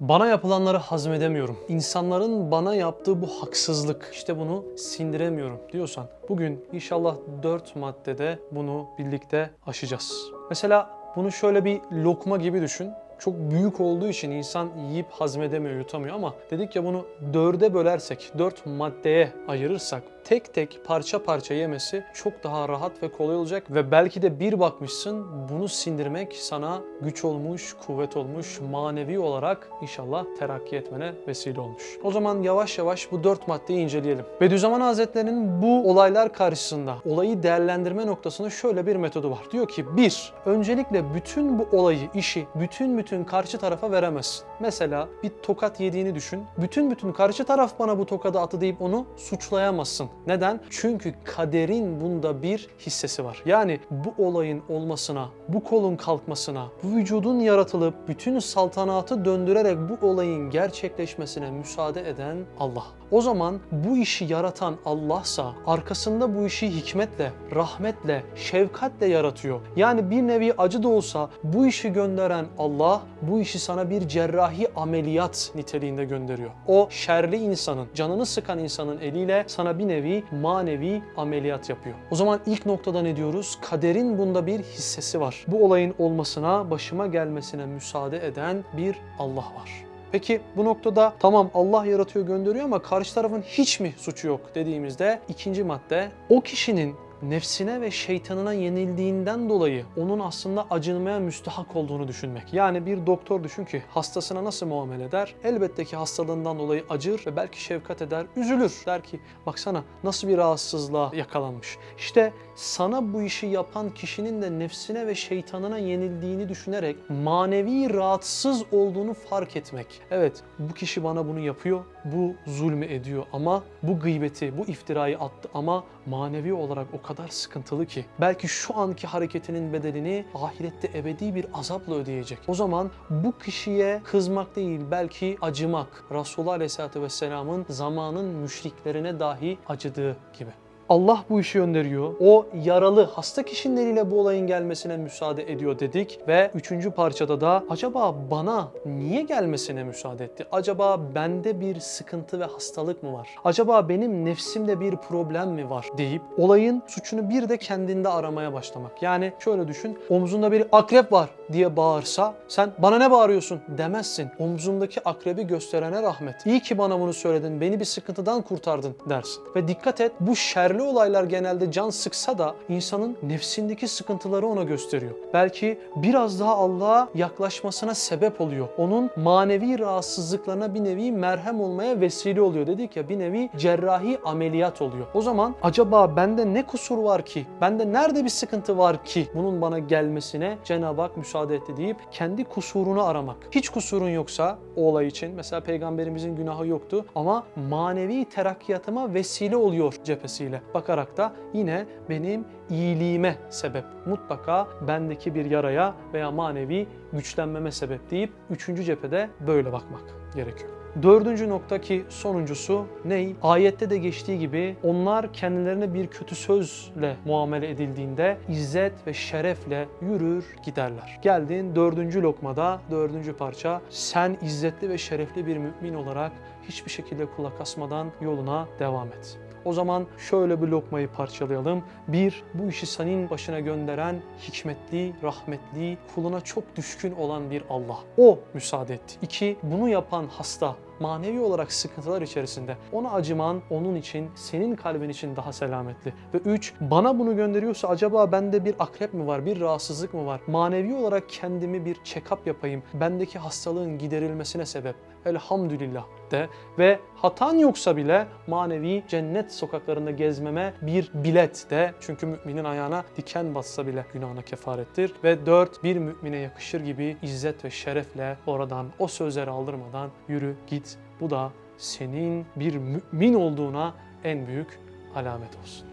Bana yapılanları hazmedemiyorum. İnsanların bana yaptığı bu haksızlık, işte bunu sindiremiyorum diyorsan bugün inşallah 4 maddede bunu birlikte aşacağız. Mesela bunu şöyle bir lokma gibi düşün. Çok büyük olduğu için insan yiyip hazmedemiyor, yutamıyor ama dedik ya bunu dörde bölersek, dört maddeye ayırırsak tek tek parça parça yemesi çok daha rahat ve kolay olacak ve belki de bir bakmışsın bunu sindirmek sana güç olmuş, kuvvet olmuş, manevi olarak inşallah terakki etmene vesile olmuş. O zaman yavaş yavaş bu dört maddeyi inceleyelim. Bediüzzaman Hazretleri'nin bu olaylar karşısında olayı değerlendirme noktasında şöyle bir metodu var. Diyor ki bir, öncelikle bütün bu olayı, işi bütün bütün karşı tarafa veremezsin. Mesela bir tokat yediğini düşün. Bütün bütün karşı taraf bana bu tokadı atı deyip onu suçlayamazsın. Neden? Çünkü kaderin bunda bir hissesi var. Yani bu olayın olmasına, bu kolun kalkmasına, bu vücudun yaratılıp bütün saltanatı döndürerek bu olayın gerçekleşmesine müsaade eden Allah. O zaman bu işi yaratan Allah'sa arkasında bu işi hikmetle, rahmetle, şefkatle yaratıyor. Yani bir nevi acı da olsa bu işi gönderen Allah bu işi sana bir cerrahi ameliyat niteliğinde gönderiyor. O şerli insanın, canını sıkan insanın eliyle sana bir nevi manevi ameliyat yapıyor. O zaman ilk noktada ne diyoruz? Kaderin bunda bir hissesi var. Bu olayın olmasına, başıma gelmesine müsaade eden bir Allah var. Peki bu noktada tamam Allah yaratıyor gönderiyor ama karşı tarafın hiç mi suçu yok dediğimizde ikinci madde o kişinin nefsine ve şeytanına yenildiğinden dolayı onun aslında acınmaya müstahak olduğunu düşünmek. Yani bir doktor düşün ki hastasına nasıl muamele eder? Elbette ki hastalığından dolayı acır ve belki şefkat eder, üzülür. Der ki baksana nasıl bir rahatsızlığa yakalanmış. İşte sana bu işi yapan kişinin de nefsine ve şeytanına yenildiğini düşünerek manevi rahatsız olduğunu fark etmek. Evet bu kişi bana bunu yapıyor, bu zulmü ediyor ama bu gıybeti, bu iftirayı attı ama manevi olarak o kadar sıkıntılı ki belki şu anki hareketinin bedelini ahirette ebedi bir azapla ödeyecek. O zaman bu kişiye kızmak değil belki acımak. Resulullah Aleyhisselatü Vesselam'ın zamanın müşriklerine dahi acıdığı gibi. Allah bu işi gönderiyor. O yaralı hasta kişinin eliyle bu olayın gelmesine müsaade ediyor dedik ve üçüncü parçada da acaba bana niye gelmesine müsaade etti? Acaba bende bir sıkıntı ve hastalık mı var? Acaba benim nefsimde bir problem mi var deyip olayın suçunu bir de kendinde aramaya başlamak. Yani şöyle düşün omzunda bir akrep var diye bağırsa sen bana ne bağırıyorsun demezsin. Omzundaki akrebi gösterene rahmet. İyi ki bana bunu söyledin, beni bir sıkıntıdan kurtardın dersin. Ve dikkat et bu şerli olaylar genelde can sıksa da insanın nefsindeki sıkıntıları ona gösteriyor. Belki biraz daha Allah'a yaklaşmasına sebep oluyor. Onun manevi rahatsızlıklarına bir nevi merhem olmaya vesile oluyor. Dedik ya bir nevi cerrahi ameliyat oluyor. O zaman acaba bende ne kusur var ki? Bende nerede bir sıkıntı var ki? Bunun bana gelmesine Cenab-ı Hak müsaade etti deyip kendi kusurunu aramak. Hiç kusurun yoksa o olay için mesela peygamberimizin günahı yoktu ama manevi terakkiyatıma vesile oluyor cephesiyle bakarak da yine benim iyiliğime sebep. Mutlaka bendeki bir yaraya veya manevi güçlenmeme sebep deyip üçüncü cephede böyle bakmak gerekiyor. Dördüncü nokta ki sonuncusu ney? Ayette de geçtiği gibi onlar kendilerine bir kötü sözle muamele edildiğinde izzet ve şerefle yürür giderler. Geldin dördüncü lokmada, dördüncü parça sen izzetli ve şerefli bir mümin olarak hiçbir şekilde kulak asmadan yoluna devam et. O zaman şöyle bir lokmayı parçalayalım. Bir, bu işi senin başına gönderen hikmetli, rahmetli, kuluna çok düşkün olan bir Allah. O müsaade etti. İki, bunu yapan hasta, manevi olarak sıkıntılar içerisinde ona acıman onun için, senin kalbin için daha selametli. Ve üç, bana bunu gönderiyorsa acaba bende bir akrep mi var, bir rahatsızlık mı var? Manevi olarak kendimi bir check-up yapayım. Bendeki hastalığın giderilmesine sebep. Elhamdülillah de ve hatan yoksa bile manevi cennet sokaklarında gezmeme bir bilet de çünkü müminin ayağına diken bassa bile günahına kefarettir ve dört bir mümine yakışır gibi izzet ve şerefle oradan o sözleri aldırmadan yürü git bu da senin bir mümin olduğuna en büyük alamet olsun.